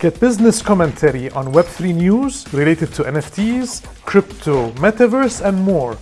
Get business commentary on Web3 news related to NFTs, crypto, metaverse, and more.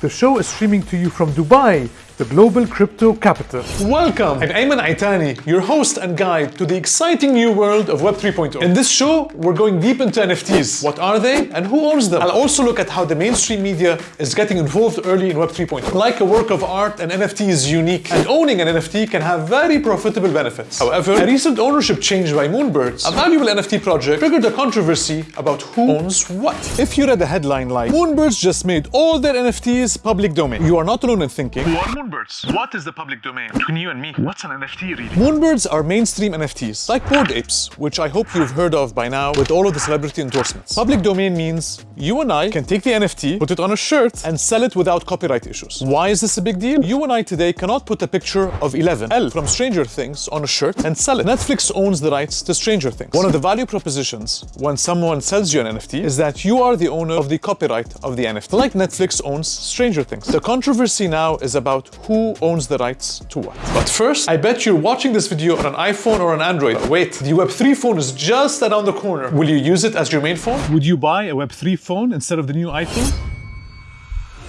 The show is streaming to you from Dubai, the global crypto capital. Welcome! I'm Ayman Aitani, your host and guide to the exciting new world of Web 3.0. In this show, we're going deep into NFTs. What are they and who owns them? I'll also look at how the mainstream media is getting involved early in Web 3.0. Like a work of art, an NFT is unique, and owning an NFT can have very profitable benefits. However, a recent ownership change by Moonbirds, a valuable NFT project, triggered a controversy about who owns what. If you read a headline like, Moonbirds just made all their NFTs public domain, you are not alone in thinking, Who are Moonbirds? What is the public domain? Between you and me, what's an NFT really? Moonbirds are mainstream NFTs, like Bored Apes, which I hope you've heard of by now with all of the celebrity endorsements. Public domain means you and I can take the NFT, put it on a shirt, and sell it without copyright issues. Why is this a big deal? You and I today cannot put a picture of Eleven, El from Stranger Things, on a shirt and sell it. Netflix owns the rights to Stranger Things. One of the value propositions when someone sells you an NFT is that you are the owner of the copyright of the NFT, like Netflix owns Stranger Things. The controversy now is about who owns the rights to what. But first, I bet you're watching this video on an iPhone or an Android. But wait, the Web3 phone is just around the corner. Will you use it as your main phone? Would you buy a Web3 phone instead of the new iPhone?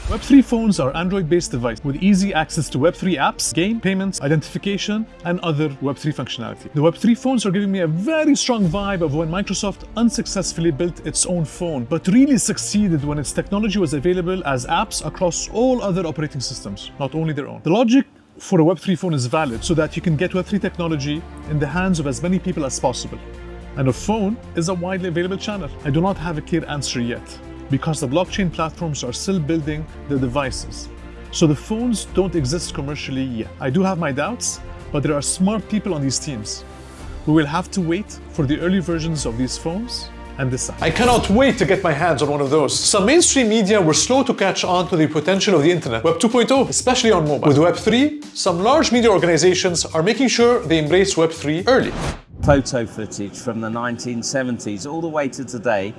Web3 phones are Android-based devices with easy access to Web3 apps, game, payments, identification, and other Web3 functionality. The Web3 phones are giving me a very strong vibe of when Microsoft unsuccessfully built its own phone, but really succeeded when its technology was available as apps across all other operating systems, not only their own. The logic for a Web3 phone is valid so that you can get Web3 technology in the hands of as many people as possible. And a phone is a widely available channel. I do not have a clear answer yet because the blockchain platforms are still building the devices. So the phones don't exist commercially yet. I do have my doubts, but there are smart people on these teams. We will have to wait for the early versions of these phones and decide. I cannot wait to get my hands on one of those. Some mainstream media were slow to catch on to the potential of the internet, Web 2.0, especially on mobile. With Web 3, some large media organizations are making sure they embrace Web 3 early. photo footage from the 1970s all the way to today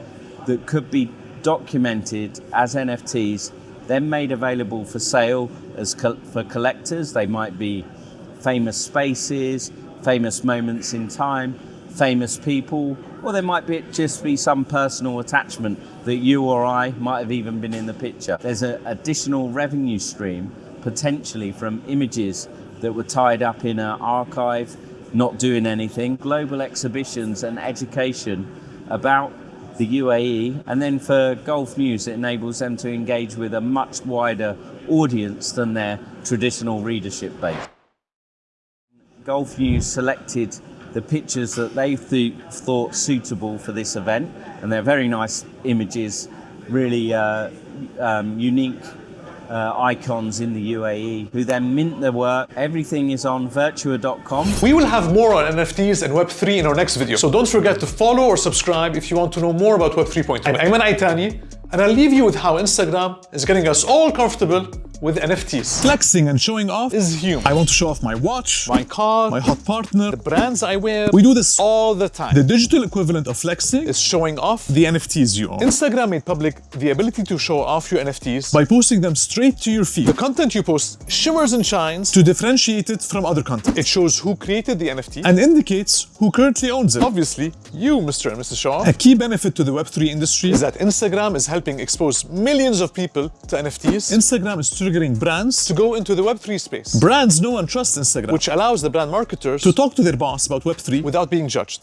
that could be documented as NFTs, then made available for sale as co- for collectors. They might be famous spaces, famous moments in time, famous people, or there might be just be some personal attachment that you or I might have even been in the picture. There's an additional revenue stream potentially from images that were tied up in an archive, not doing anything, global exhibitions and education about the UAE, and then for Gulf News, it enables them to engage with a much wider audience than their traditional readership base. Gulf News selected the pictures that they th- thought suitable for this event, and they're very nice images, really uh, um, unique uh, icons in the UAE, who then mint their work. Everything is on virtua.com. We will have more on NFTs and Web3 in our next video, so don't forget to follow or subscribe if you want to know more about Web 3.0. I'm Ayman Aitani, and I'll leave you with how Instagram is getting us all comfortable with NFTs. Flexing and showing off Is human. I want to show off my watch, My car, my hot partner. the brands I wear, We do this all the time. The digital equivalent of flexing is showing off. the NFTs you own. Instagram made public the ability to show off your NFTs. by posting them straight to your feed the content you post shimmers and shines. to differentiate it from other content It shows who created the NFT. and indicates who currently owns it. obviously, you, Mr. and Mrs. Shaw, A key benefit to the Web3 industry is that Instagram is helping expose millions of people to NFTs Instagram is triggering brands. to go into the Web3 space, Brands know and trust Instagram which allows the brand marketers to talk to their boss about Web3 without being judged.